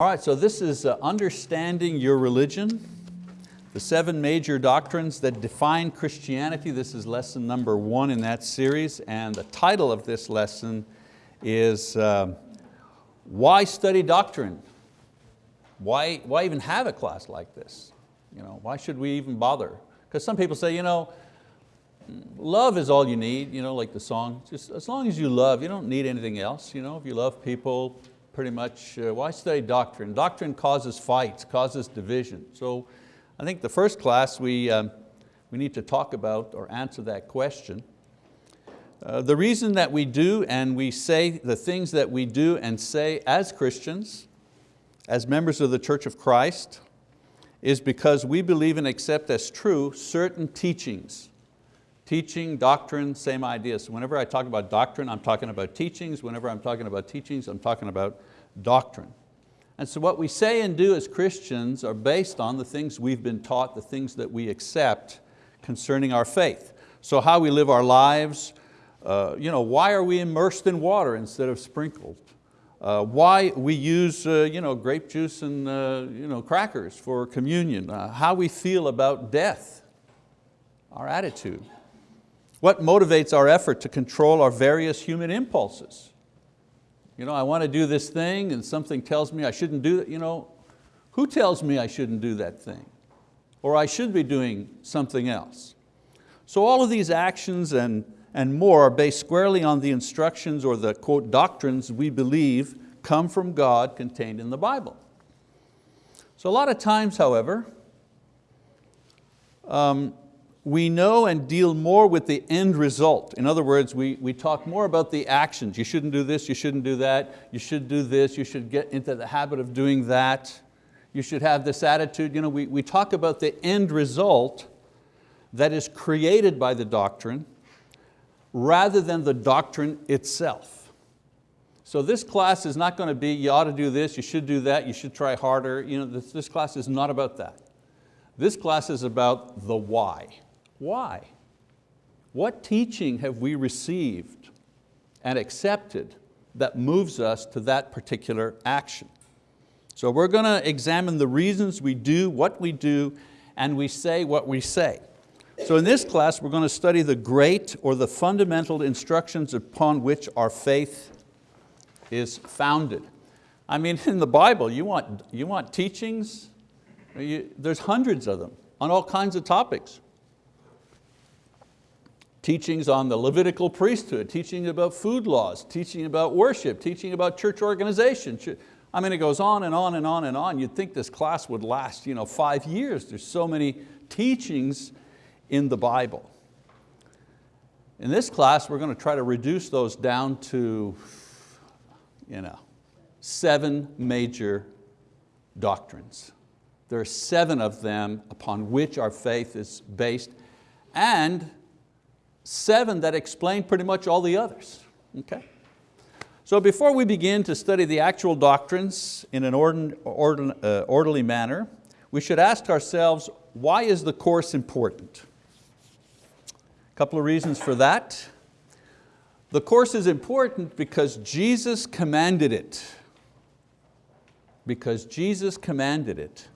All right, so this is uh, Understanding Your Religion, the seven major doctrines that define Christianity. This is lesson number one in that series, and the title of this lesson is uh, Why Study Doctrine? Why, why even have a class like this? You know, why should we even bother? Because some people say, you know, love is all you need, you know, like the song. Just as long as you love, you don't need anything else. You know, if you love people, pretty much, uh, why study doctrine? Doctrine causes fights, causes division. So I think the first class we, um, we need to talk about or answer that question. Uh, the reason that we do and we say the things that we do and say as Christians, as members of the Church of Christ, is because we believe and accept as true certain teachings. Teaching, doctrine, same idea. So whenever I talk about doctrine, I'm talking about teachings. Whenever I'm talking about teachings, I'm talking about doctrine. And so what we say and do as Christians are based on the things we've been taught, the things that we accept concerning our faith. So how we live our lives, uh, you know, why are we immersed in water instead of sprinkled? Uh, why we use uh, you know, grape juice and uh, you know, crackers for communion, uh, how we feel about death, our attitude. What motivates our effort to control our various human impulses? You know, I want to do this thing and something tells me I shouldn't do it. You know, who tells me I shouldn't do that thing? Or I should be doing something else. So all of these actions and, and more are based squarely on the instructions or the quote doctrines we believe come from God contained in the Bible. So a lot of times, however, um, we know and deal more with the end result. In other words, we, we talk more about the actions. You shouldn't do this, you shouldn't do that, you should do this, you should get into the habit of doing that, you should have this attitude. You know, we, we talk about the end result that is created by the doctrine rather than the doctrine itself. So this class is not going to be, you ought to do this, you should do that, you should try harder. You know, this, this class is not about that. This class is about the why. Why? What teaching have we received and accepted that moves us to that particular action? So we're going to examine the reasons we do what we do and we say what we say. So in this class we're going to study the great or the fundamental instructions upon which our faith is founded. I mean in the Bible you want, you want teachings, you, there's hundreds of them on all kinds of topics teachings on the Levitical priesthood, teaching about food laws, teaching about worship, teaching about church organization. I mean, it goes on and on and on and on. You'd think this class would last you know, five years. There's so many teachings in the Bible. In this class, we're going to try to reduce those down to you know, seven major doctrines. There are seven of them upon which our faith is based and seven that explain pretty much all the others. Okay? So before we begin to study the actual doctrines in an uh, orderly manner, we should ask ourselves, why is the course important? A couple of reasons for that. The course is important because Jesus commanded it. Because Jesus commanded it.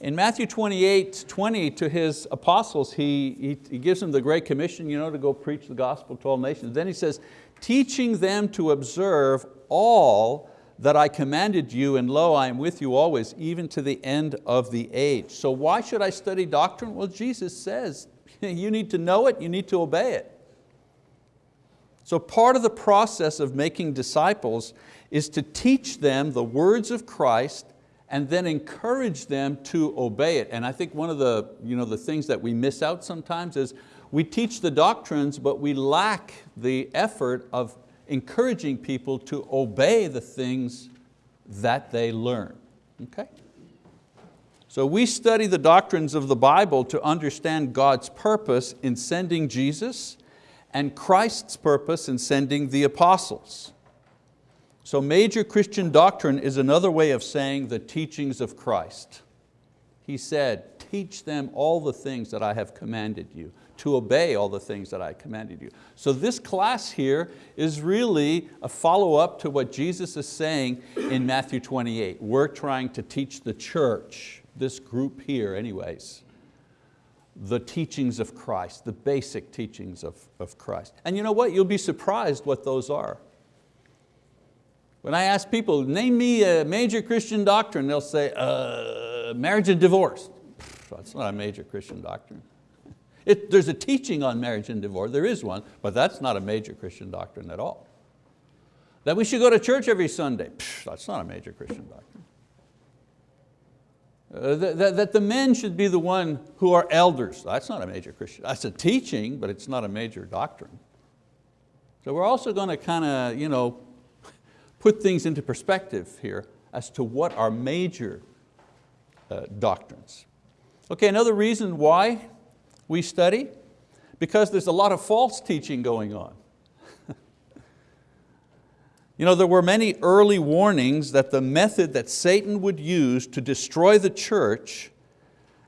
In Matthew 28, 20 to his apostles, he, he, he, gives them the Great Commission you know, to go preach the gospel to all nations. Then he says, teaching them to observe all that I commanded you, and lo, I am with you always, even to the end of the age. So why should I study doctrine? Well, Jesus says, you need to know it, you need to obey it. So part of the process of making disciples is to teach them the words of Christ and then encourage them to obey it. And I think one of the, you know, the things that we miss out sometimes is we teach the doctrines, but we lack the effort of encouraging people to obey the things that they learn. Okay? So we study the doctrines of the Bible to understand God's purpose in sending Jesus and Christ's purpose in sending the apostles. So major Christian doctrine is another way of saying the teachings of Christ. He said, teach them all the things that I have commanded you. to obey all the things that I commanded you. So this class here is really a follow-up to what Jesus is saying in Matthew 28. We're trying to teach the church, this group here anyways, the teachings of Christ, the basic teachings of, of Christ. And you know what, you'll be surprised what those are. When I ask people, name me a major Christian doctrine, they'll say, uh, marriage and divorce. That's not a major Christian doctrine. It, there's a teaching on marriage and divorce, there is one, but that's not a major Christian doctrine at all. That we should go to church every Sunday, that's not a major Christian doctrine. Uh, that, that, that, the men should be the one who are elders, that's not a major Christian, that's a teaching, but it's not a major doctrine. So we're also going to kind of you know, put things into perspective here as to what are major uh, doctrines. Okay, another reason why we study? Because there's a lot of false teaching going on. you know, there were many early warnings that the method that Satan would use to destroy the church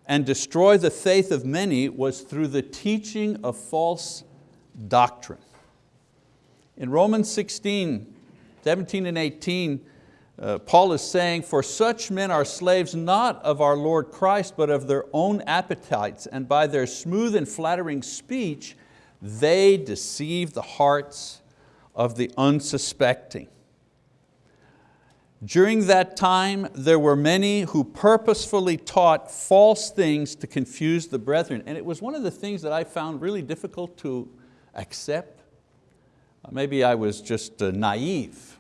and destroy the faith of many was through the teaching of false doctrine. In Romans 16, 17 and 18, uh, Paul is saying, for such men are slaves not of our Lord Christ, but of their own appetites, and by their smooth and flattering speech, they deceive the hearts of the unsuspecting. During that time, there were many who purposefully taught false things to confuse the brethren. And it was one of the things that I found really difficult to accept. Maybe I was just uh, naive.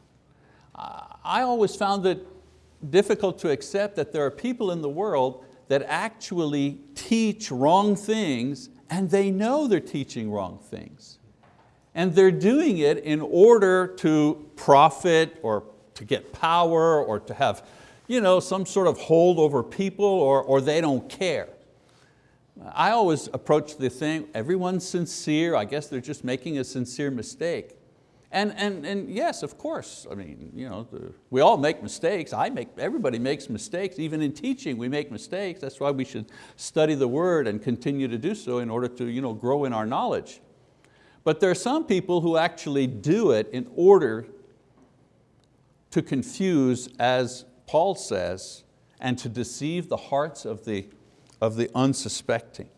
I always found it difficult to accept that there are people in the world that actually teach wrong things and they know they're teaching wrong things. And they're doing it in order to profit or to get power or to have you know, some sort of hold over people or, or they don't care. I always approach the thing, everyone's sincere, I guess they're just making a sincere mistake. And, and, and yes, of course, I mean, you know, the, we all make mistakes. I make, everybody makes mistakes. Even in teaching, we make mistakes. That's why we should study the word and continue to do so in order to you know, grow in our knowledge. But there are some people who actually do it in order to confuse, as Paul says, and to deceive the hearts of the, of the unsuspecting.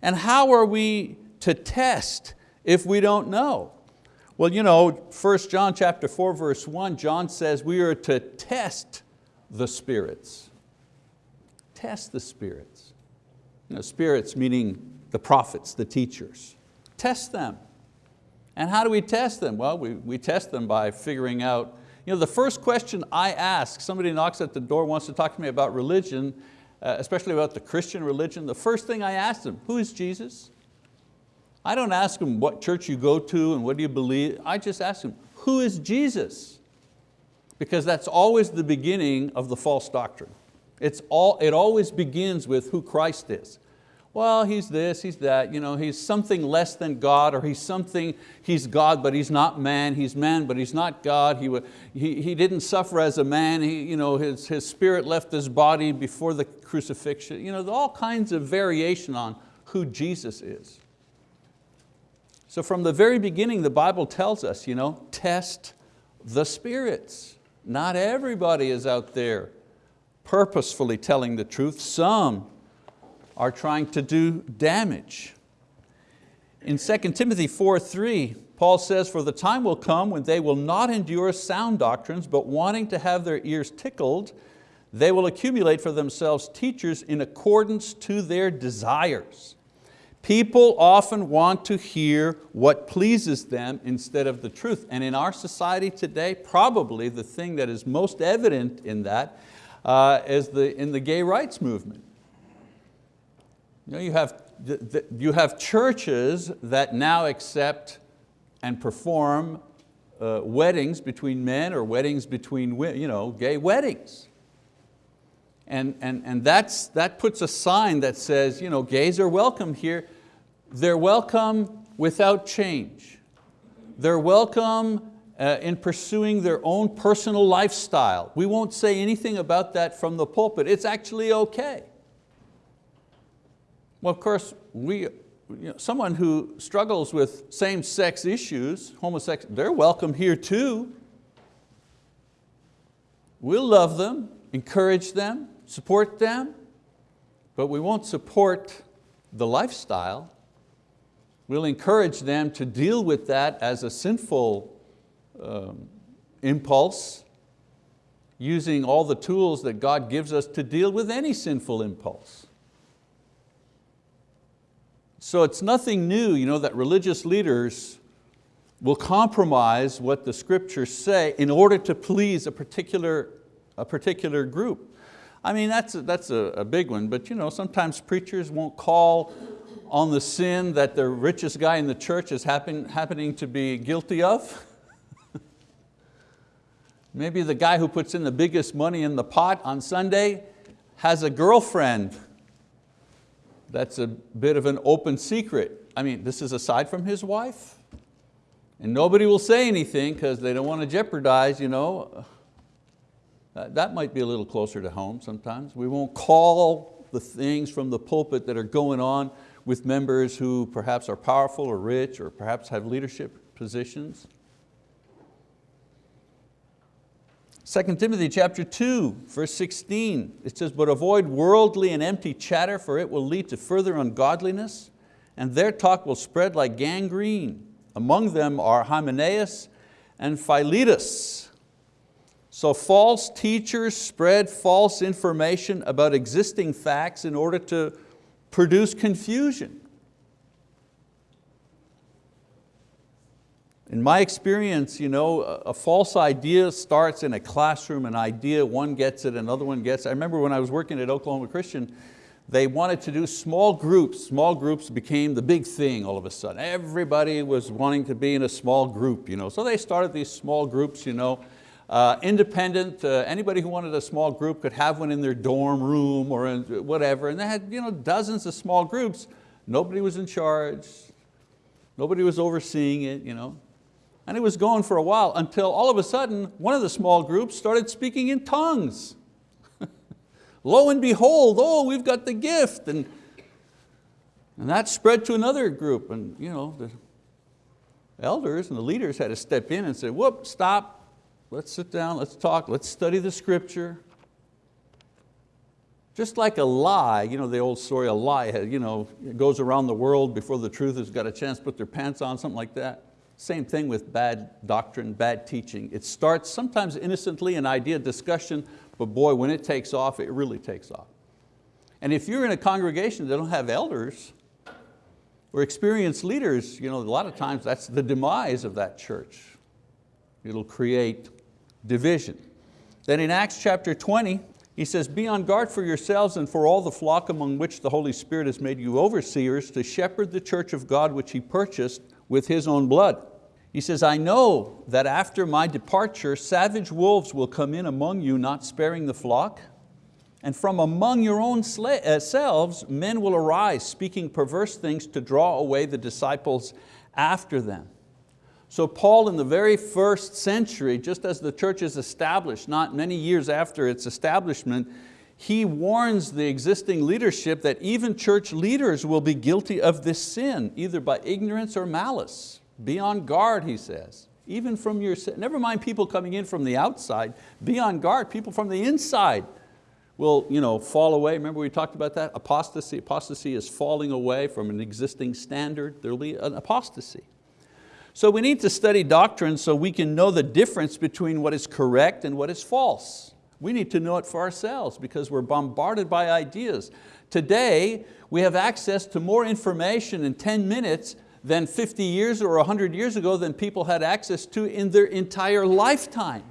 And how are we to test if we don't know? Well, you know, 1 John chapter 4, verse 1, John says we are to test the spirits. Test the spirits. You know, spirits meaning the prophets, the teachers. Test them. And how do we test them? Well, we, we test them by figuring out, you know, the first question I ask, somebody knocks at the door, wants to talk to me about religion, uh, especially about the Christian religion, the first thing I ask them, who is Jesus? I don't ask them what church you go to and what do you believe. I just ask them, who is Jesus? Because that's always the beginning of the false doctrine. It's all, it always begins with who Christ is. Well, he's this, he's that, you know, he's something less than God, or he's something, he's God, but he's not man, he's man, but he's not God. He, he, he didn't suffer as a man, he, you know, his, his spirit left his body before the crucifixion. You know, all kinds of variation on who Jesus is. So from the very beginning, the Bible tells us, you know, test the spirits. Not everybody is out there purposefully telling the truth. Some are trying to do damage. In 2 Timothy 4.3, Paul says, for the time will come when they will not endure sound doctrines, but wanting to have their ears tickled, they will accumulate for themselves teachers in accordance to their desires People often want to hear what pleases them instead of the truth. And in our society today, probably the thing that is most evident in that uh, is the, in the gay rights movement. You, know, you, have, you have churches that now accept and perform uh, weddings between men or weddings between you know, gay weddings. And, and, and that's, that puts a sign that says, you know, gays are welcome here. They're welcome without change. They're welcome uh, in pursuing their own personal lifestyle. We won't say anything about that from the pulpit. It's actually okay. Well, of course, we, you know, someone who struggles with same-sex issues, homosexual, they're welcome here too. We'll love them, encourage them, support them, but we won't support the lifestyle. We'll encourage them to deal with that as a sinful um, impulse, using all the tools that God gives us to deal with any sinful impulse. So it's nothing new you know, that religious leaders will compromise what the scriptures say in order to please a particular, a particular group. I mean, that's, a, that's a, a big one, but you know, sometimes preachers won't call on the sin that the richest guy in the church is happen, happening to be guilty of. Maybe the guy who puts in the biggest money in the pot on Sunday has a girlfriend. That's a bit of an open secret. I mean, this is aside from his wife. And nobody will say anything because they don't want to jeopardize, you know. Uh, that might be a little closer to home sometimes. We won't call the things from the pulpit that are going on with members who perhaps are powerful or rich or perhaps have leadership positions. 2 Timothy chapter 2, verse 16, it says, but avoid worldly and empty chatter for it will lead to further ungodliness and their talk will spread like gangrene. Among them are Hymenaeus and Philetus. So false teachers spread false information about existing facts in order to produce confusion. In my experience, you know, a false idea starts in a classroom, an idea, one gets it, another one gets it. I remember when I was working at Oklahoma Christian, they wanted to do small groups. Small groups became the big thing all of a sudden. Everybody was wanting to be in a small group. You know? So they started these small groups, you know, uh, independent, uh, anybody who wanted a small group could have one in their dorm room or whatever, and they had you know, dozens of small groups. Nobody was in charge, nobody was overseeing it. You know. And it was going for a while until all of a sudden, one of the small groups started speaking in tongues. Lo and behold, oh, we've got the gift. And, and that spread to another group. And you know, the elders and the leaders had to step in and say, whoop, stop, let's sit down, let's talk, let's study the scripture. Just like a lie, you know the old story, a lie you know, goes around the world before the truth has got a chance to put their pants on, something like that. Same thing with bad doctrine, bad teaching. It starts sometimes innocently, an idea discussion, but boy, when it takes off, it really takes off. And if you're in a congregation that don't have elders or experienced leaders, you know, a lot of times that's the demise of that church. It'll create division. Then in Acts chapter 20, he says, be on guard for yourselves and for all the flock among which the Holy Spirit has made you overseers to shepherd the church of God which He purchased with His own blood. He says, I know that after my departure, savage wolves will come in among you, not sparing the flock. And from among your own uh, selves, men will arise, speaking perverse things to draw away the disciples after them. So Paul in the very first century, just as the church is established, not many years after its establishment, he warns the existing leadership that even church leaders will be guilty of this sin, either by ignorance or malice. Be on guard, he says. Even from your, never mind people coming in from the outside, be on guard, people from the inside will you know, fall away. Remember we talked about that? Apostasy, apostasy is falling away from an existing standard. There'll be an apostasy. So we need to study doctrine so we can know the difference between what is correct and what is false. We need to know it for ourselves because we're bombarded by ideas. Today, we have access to more information in 10 minutes than 50 years or 100 years ago than people had access to in their entire lifetime.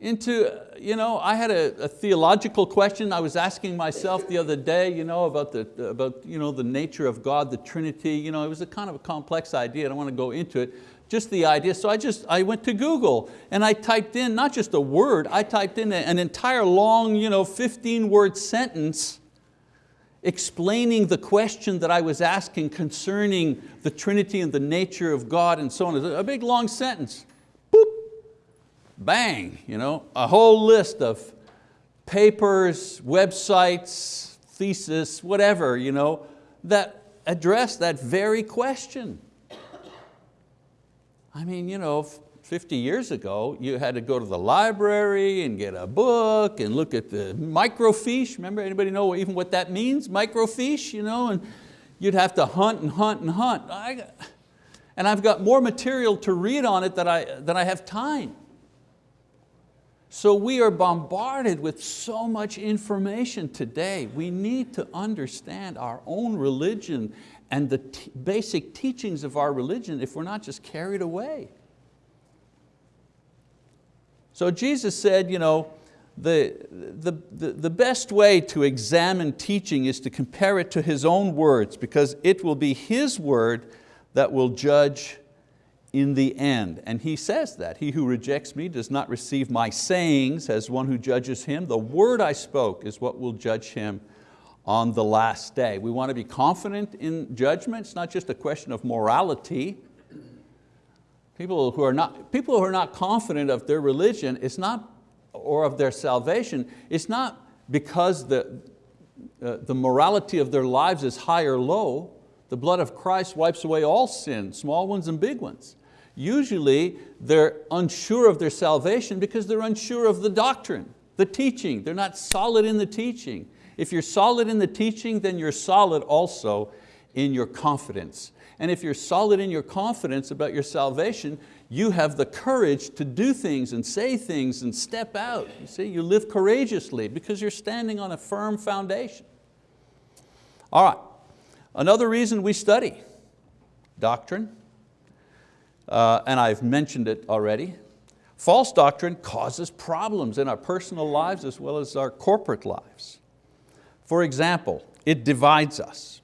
Into, you know, I had a, a theological question I was asking myself the other day you know, about, the, about you know, the nature of God, the Trinity. You know, it was a kind of a complex idea, I don't want to go into it, just the idea. So I just, I went to Google and I typed in, not just a word, I typed in an entire long, you know, 15 word sentence explaining the question that I was asking concerning the Trinity and the nature of God and so on. A big long sentence, bang, you know, a whole list of papers, websites, thesis, whatever, you know, that address that very question. I mean, you know, 50 years ago, you had to go to the library and get a book and look at the microfiche. Remember, anybody know even what that means, microfiche? You know, and you'd have to hunt and hunt and hunt. I, and I've got more material to read on it than I, than I have time. So we are bombarded with so much information today. We need to understand our own religion and the basic teachings of our religion if we're not just carried away. So Jesus said, you know, the, the, the, best way to examine teaching is to compare it to His own words because it will be His word that will judge in the end. And he says that, he who rejects me does not receive my sayings as one who judges him. The word I spoke is what will judge him on the last day. We want to be confident in judgment. It's not just a question of morality. People who are not, people who are not confident of their religion it's not, or of their salvation, it's not because the, uh, the morality of their lives is high or low. The blood of Christ wipes away all sin, small ones and big ones usually they're unsure of their salvation because they're unsure of the doctrine, the teaching. They're not solid in the teaching. If you're solid in the teaching, then you're solid also in your confidence. And if you're solid in your confidence about your salvation, you have the courage to do things and say things and step out. You see, you live courageously because you're standing on a firm foundation. All right, another reason we study, doctrine uh, and I've mentioned it already. False doctrine causes problems in our personal lives as well as our corporate lives. For example, it divides us.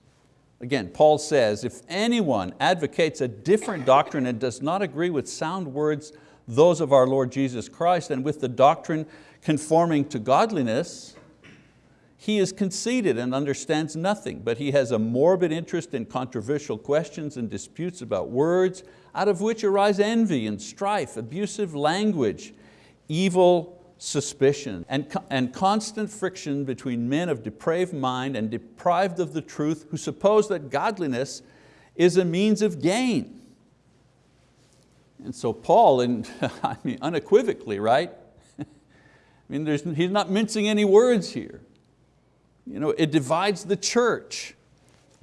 Again, Paul says, if anyone advocates a different doctrine and does not agree with sound words, those of our Lord Jesus Christ, and with the doctrine conforming to godliness, he is conceited and understands nothing, but he has a morbid interest in controversial questions and disputes about words, out of which arise envy and strife, abusive language, evil suspicion, and, and constant friction between men of depraved mind and deprived of the truth who suppose that godliness is a means of gain. And so Paul, in, I mean, unequivocally, right? I mean, he's not mincing any words here. You know, it divides the church.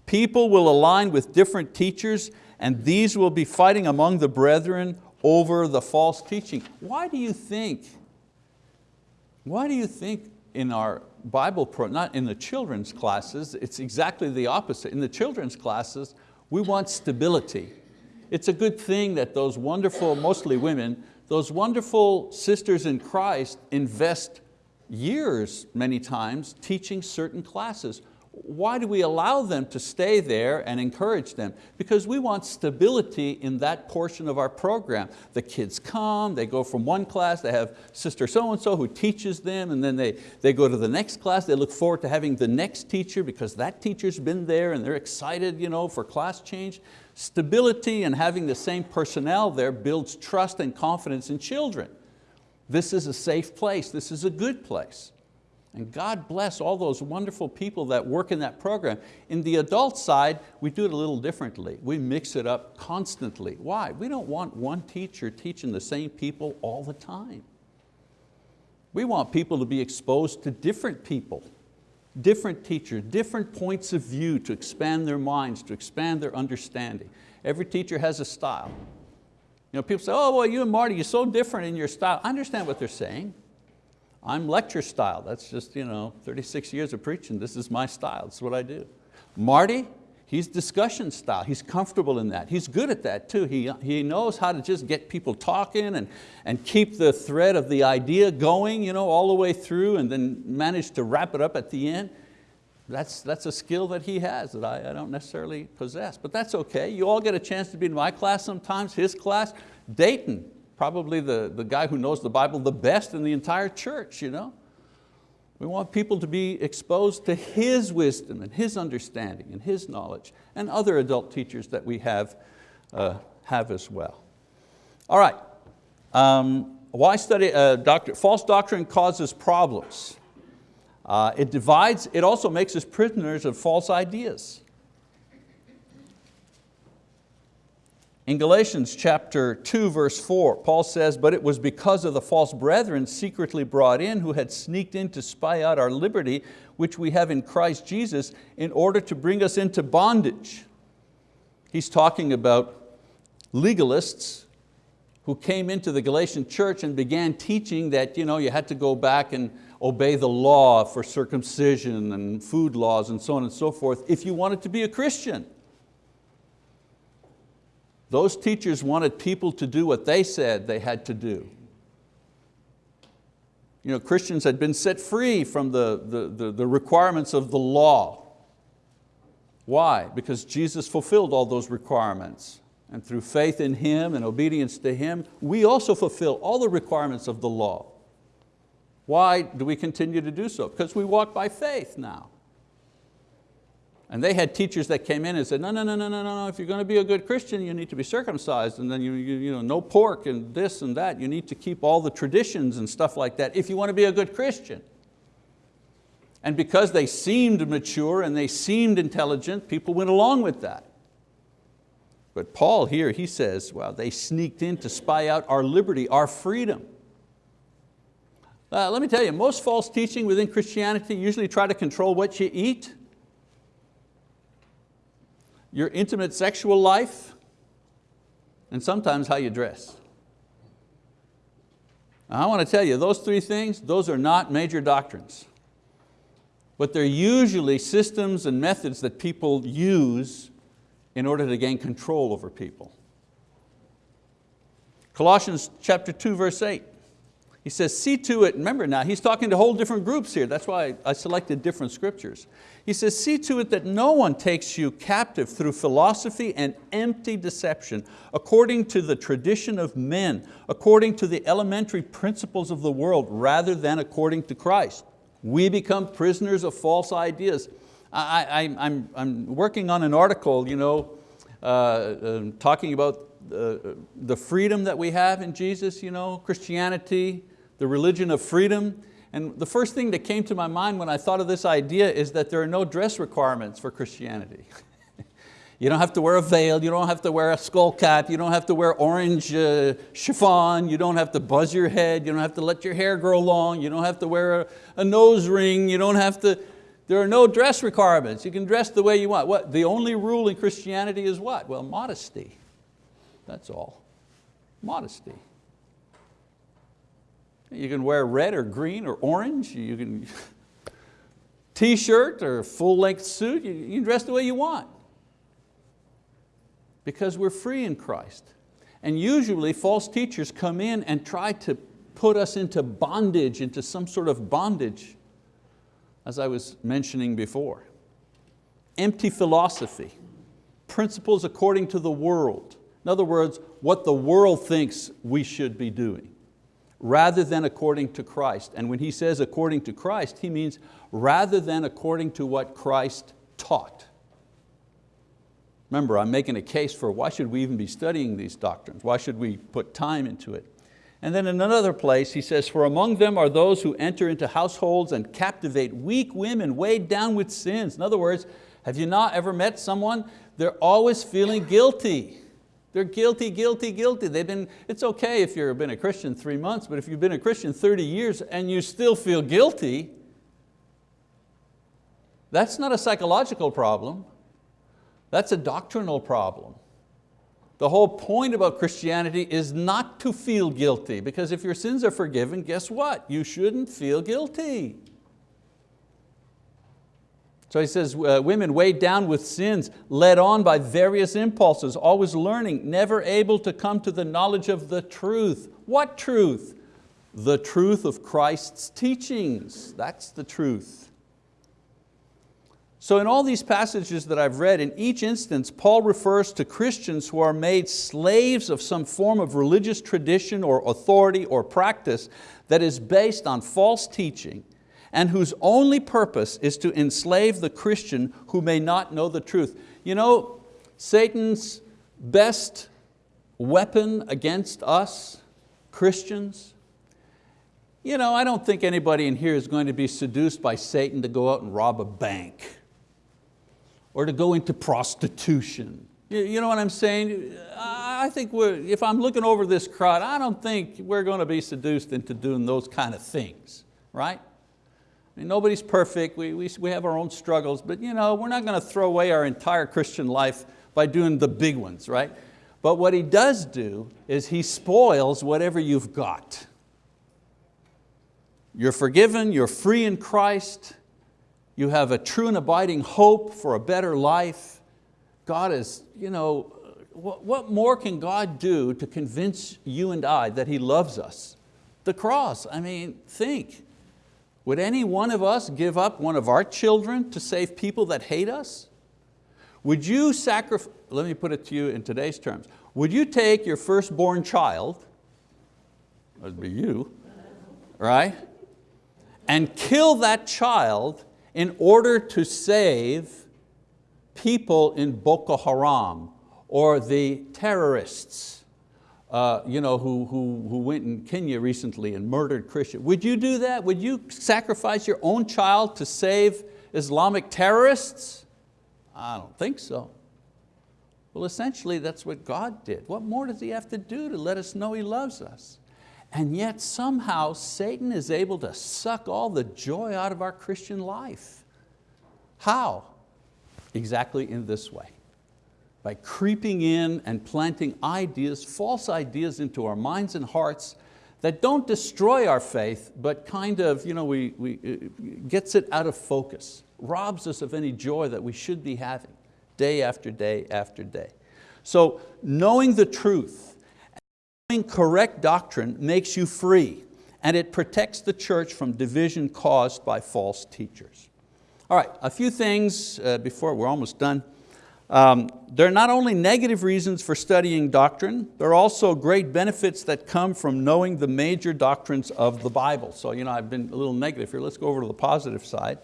People will align with different teachers and these will be fighting among the brethren over the false teaching. Why do you think, why do you think in our Bible, pro, not in the children's classes, it's exactly the opposite. In the children's classes, we want stability. It's a good thing that those wonderful, mostly women, those wonderful sisters in Christ invest years, many times, teaching certain classes. Why do we allow them to stay there and encourage them? Because we want stability in that portion of our program. The kids come, they go from one class, they have sister so-and-so who teaches them, and then they, they go to the next class, they look forward to having the next teacher because that teacher's been there and they're excited you know, for class change. Stability and having the same personnel there builds trust and confidence in children. This is a safe place, this is a good place. And God bless all those wonderful people that work in that program. In the adult side, we do it a little differently. We mix it up constantly. Why? We don't want one teacher teaching the same people all the time. We want people to be exposed to different people, different teachers, different points of view to expand their minds, to expand their understanding. Every teacher has a style. You know, people say, oh, well, you and Marty, you're so different in your style. I understand what they're saying. I'm lecture style. That's just you know, 36 years of preaching. This is my style. Is what I do. Marty, he's discussion style. He's comfortable in that. He's good at that too. He, he knows how to just get people talking and, and keep the thread of the idea going you know, all the way through and then manage to wrap it up at the end. That's, that's a skill that he has that I, I don't necessarily possess, but that's okay. You all get a chance to be in my class sometimes, his class. Dayton, probably the, the guy who knows the Bible the best in the entire church. You know? We want people to be exposed to his wisdom and his understanding and his knowledge and other adult teachers that we have, uh, have as well. All right, um, why study uh, doctor, false doctrine causes problems. Uh, it divides, it also makes us prisoners of false ideas. In Galatians chapter 2 verse 4, Paul says, but it was because of the false brethren secretly brought in who had sneaked in to spy out our liberty, which we have in Christ Jesus, in order to bring us into bondage. He's talking about legalists who came into the Galatian church and began teaching that you, know, you had to go back and obey the law for circumcision and food laws and so on and so forth if you wanted to be a Christian. Those teachers wanted people to do what they said they had to do. You know, Christians had been set free from the, the, the, the requirements of the law. Why? Because Jesus fulfilled all those requirements. And through faith in Him and obedience to Him, we also fulfill all the requirements of the law. Why do we continue to do so? Because we walk by faith now. And they had teachers that came in and said, no, no, no, no, no, no, if you're going to be a good Christian, you need to be circumcised, and then you, you, you know, no pork and this and that. You need to keep all the traditions and stuff like that if you want to be a good Christian. And because they seemed mature and they seemed intelligent, people went along with that. But Paul here, he says, well, they sneaked in to spy out our liberty, our freedom. Uh, let me tell you, most false teaching within Christianity usually try to control what you eat, your intimate sexual life, and sometimes how you dress. I want to tell you, those three things, those are not major doctrines. But they're usually systems and methods that people use in order to gain control over people. Colossians chapter 2, verse 8. He says, see to it, remember now, he's talking to whole different groups here. That's why I selected different scriptures. He says, see to it that no one takes you captive through philosophy and empty deception, according to the tradition of men, according to the elementary principles of the world, rather than according to Christ. We become prisoners of false ideas. I, am working on an article you know, uh, uh, talking about uh, the freedom that we have in Jesus, you know, Christianity, the religion of freedom. And the first thing that came to my mind when I thought of this idea is that there are no dress requirements for Christianity. you don't have to wear a veil, you don't have to wear a skull cap, you don't have to wear orange uh, chiffon, you don't have to buzz your head, you don't have to let your hair grow long, you don't have to wear a, a nose ring, you don't have to, there are no dress requirements. You can dress the way you want. What, the only rule in Christianity is what? Well, modesty. That's all. Modesty. You can wear red or green or orange. You can t-shirt or full length suit. You can dress the way you want. Because we're free in Christ. And usually false teachers come in and try to put us into bondage, into some sort of bondage, as I was mentioning before. Empty philosophy, principles according to the world. In other words, what the world thinks we should be doing rather than according to Christ. And when he says according to Christ, he means rather than according to what Christ taught. Remember, I'm making a case for why should we even be studying these doctrines? Why should we put time into it? And then in another place, he says, for among them are those who enter into households and captivate weak women weighed down with sins. In other words, have you not ever met someone? They're always feeling guilty. They're guilty, guilty, guilty. They've been, it's okay if you've been a Christian three months, but if you've been a Christian 30 years and you still feel guilty, that's not a psychological problem. That's a doctrinal problem. The whole point about Christianity is not to feel guilty because if your sins are forgiven, guess what? You shouldn't feel guilty. So he says, uh, women weighed down with sins, led on by various impulses, always learning, never able to come to the knowledge of the truth. What truth? The truth of Christ's teachings. That's the truth. So in all these passages that I've read, in each instance, Paul refers to Christians who are made slaves of some form of religious tradition or authority or practice that is based on false teaching and whose only purpose is to enslave the Christian who may not know the truth. You know, Satan's best weapon against us, Christians, you know, I don't think anybody in here is going to be seduced by Satan to go out and rob a bank or to go into prostitution. You know what I'm saying? I think if I'm looking over this crowd, I don't think we're going to be seduced into doing those kind of things, right? Nobody's perfect, we, we, we have our own struggles, but you know, we're not going to throw away our entire Christian life by doing the big ones, right? But what he does do is he spoils whatever you've got. You're forgiven, you're free in Christ, you have a true and abiding hope for a better life. God is, you know, what, what more can God do to convince you and I that He loves us? The cross, I mean, think. Would any one of us give up one of our children to save people that hate us? Would you sacrifice, let me put it to you in today's terms, would you take your firstborn child, that'd be you, right? And kill that child in order to save people in Boko Haram or the terrorists uh, you know, who, who, who went in Kenya recently and murdered Christians. Would you do that? Would you sacrifice your own child to save Islamic terrorists? I don't think so. Well, essentially that's what God did. What more does He have to do to let us know He loves us? And yet somehow Satan is able to suck all the joy out of our Christian life. How? Exactly in this way by creeping in and planting ideas, false ideas into our minds and hearts that don't destroy our faith, but kind of you know, we, we, gets it out of focus, robs us of any joy that we should be having day after day after day. So knowing the truth, knowing correct doctrine makes you free and it protects the church from division caused by false teachers. All right, a few things uh, before we're almost done. Um, there are not only negative reasons for studying doctrine, there are also great benefits that come from knowing the major doctrines of the Bible. So you know, I've been a little negative here, let's go over to the positive side.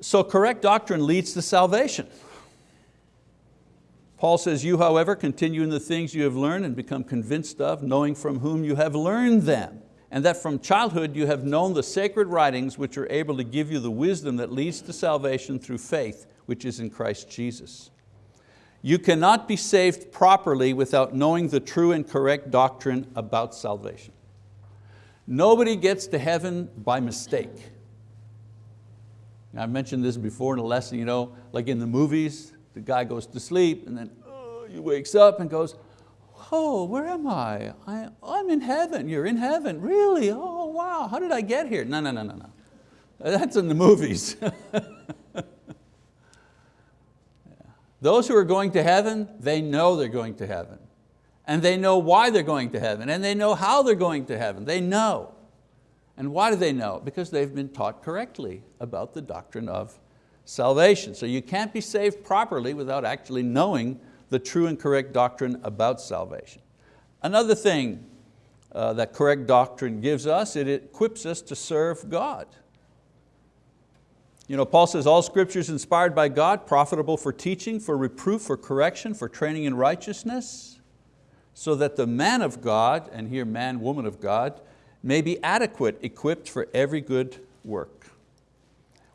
So correct doctrine leads to salvation. Paul says, you however continue in the things you have learned and become convinced of, knowing from whom you have learned them, and that from childhood you have known the sacred writings which are able to give you the wisdom that leads to salvation through faith which is in Christ Jesus. You cannot be saved properly without knowing the true and correct doctrine about salvation. Nobody gets to heaven by mistake. I've mentioned this before in a lesson, you know, like in the movies, the guy goes to sleep and then oh, he wakes up and goes, oh, where am I? I? I'm in heaven, you're in heaven, really? Oh, wow, how did I get here? No, no, no, no, no. That's in the movies. Those who are going to heaven, they know they're going to heaven. And they know why they're going to heaven, and they know how they're going to heaven. They know. And why do they know? Because they've been taught correctly about the doctrine of salvation. So you can't be saved properly without actually knowing the true and correct doctrine about salvation. Another thing uh, that correct doctrine gives us, it equips us to serve God. You know, Paul says, all scripture is inspired by God, profitable for teaching, for reproof, for correction, for training in righteousness, so that the man of God, and here man, woman of God, may be adequate, equipped for every good work.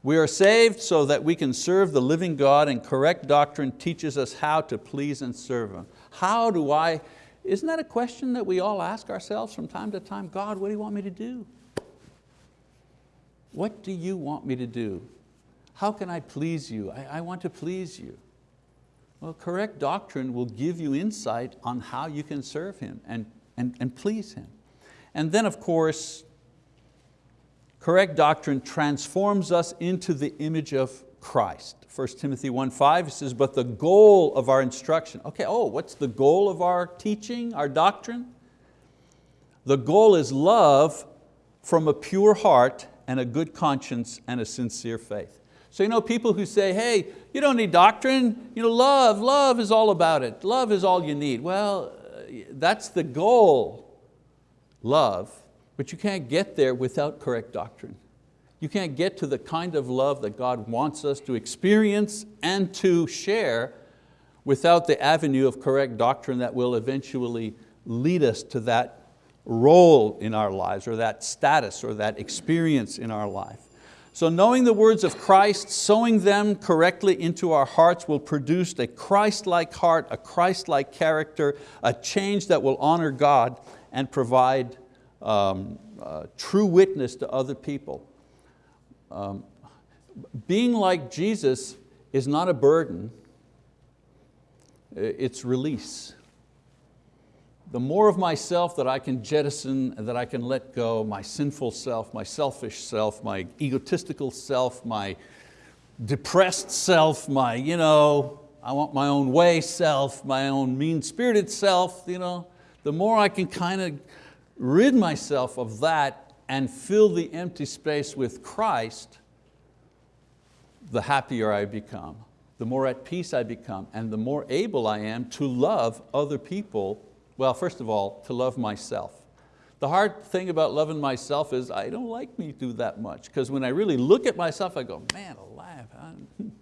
We are saved so that we can serve the living God and correct doctrine teaches us how to please and serve Him. How do I, isn't that a question that we all ask ourselves from time to time? God, what do you want me to do? What do you want me to do? How can I please you? I, I want to please you. Well, correct doctrine will give you insight on how you can serve Him and, and, and please Him. And then of course, correct doctrine transforms us into the image of Christ. 1 Timothy 1.5 says, but the goal of our instruction. Okay, oh, what's the goal of our teaching, our doctrine? The goal is love from a pure heart and a good conscience and a sincere faith. So you know, people who say, hey, you don't need doctrine, you know, love, love is all about it. Love is all you need. Well, uh, that's the goal, love, but you can't get there without correct doctrine. You can't get to the kind of love that God wants us to experience and to share without the avenue of correct doctrine that will eventually lead us to that role in our lives or that status or that experience in our life. So knowing the words of Christ, sowing them correctly into our hearts will produce a Christ-like heart, a Christ-like character, a change that will honor God and provide um, uh, true witness to other people. Um, being like Jesus is not a burden, it's release the more of myself that I can jettison, that I can let go, my sinful self, my selfish self, my egotistical self, my depressed self, my, you know, I want my own way self, my own mean-spirited self, you know, the more I can kind of rid myself of that and fill the empty space with Christ, the happier I become, the more at peace I become, and the more able I am to love other people well, first of all, to love myself. The hard thing about loving myself is I don't like me do that much because when I really look at myself, I go, man alive,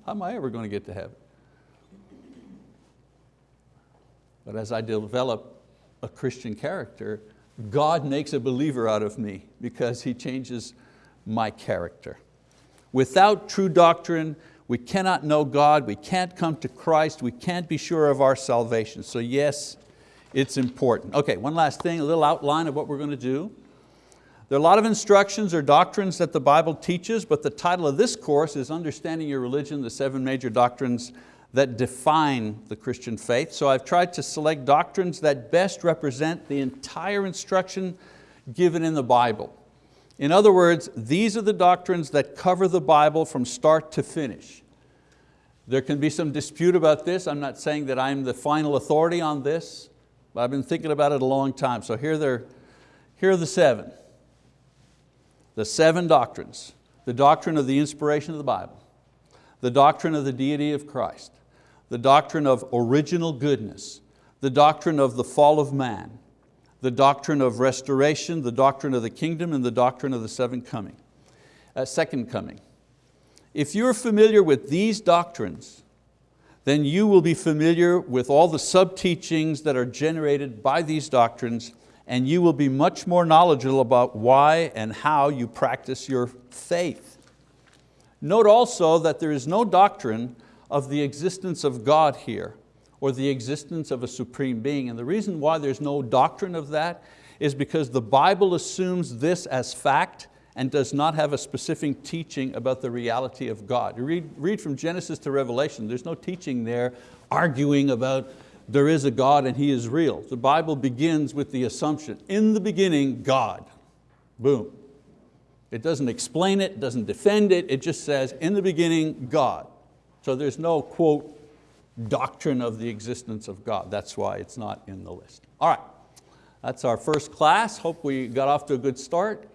how am I ever going to get to heaven? But as I develop a Christian character, God makes a believer out of me because He changes my character. Without true doctrine, we cannot know God, we can't come to Christ, we can't be sure of our salvation. So yes, it's important. Okay, one last thing, a little outline of what we're going to do. There are a lot of instructions or doctrines that the Bible teaches, but the title of this course is Understanding Your Religion, the seven major doctrines that define the Christian faith. So I've tried to select doctrines that best represent the entire instruction given in the Bible. In other words, these are the doctrines that cover the Bible from start to finish. There can be some dispute about this. I'm not saying that I'm the final authority on this. But I've been thinking about it a long time. So here, they're, here are the seven. The seven doctrines. The doctrine of the inspiration of the Bible. The doctrine of the deity of Christ. The doctrine of original goodness. The doctrine of the fall of man. The doctrine of restoration, the doctrine of the kingdom, and the doctrine of the seven coming, uh, second coming. If you're familiar with these doctrines, then you will be familiar with all the sub-teachings that are generated by these doctrines and you will be much more knowledgeable about why and how you practice your faith. Note also that there is no doctrine of the existence of God here or the existence of a supreme being. And the reason why there's no doctrine of that is because the Bible assumes this as fact and does not have a specific teaching about the reality of God. You read, read from Genesis to Revelation, there's no teaching there arguing about there is a God and He is real. The Bible begins with the assumption, in the beginning, God. Boom. It doesn't explain it, doesn't defend it, it just says, in the beginning, God. So there's no, quote, doctrine of the existence of God. That's why it's not in the list. All right, that's our first class. Hope we got off to a good start.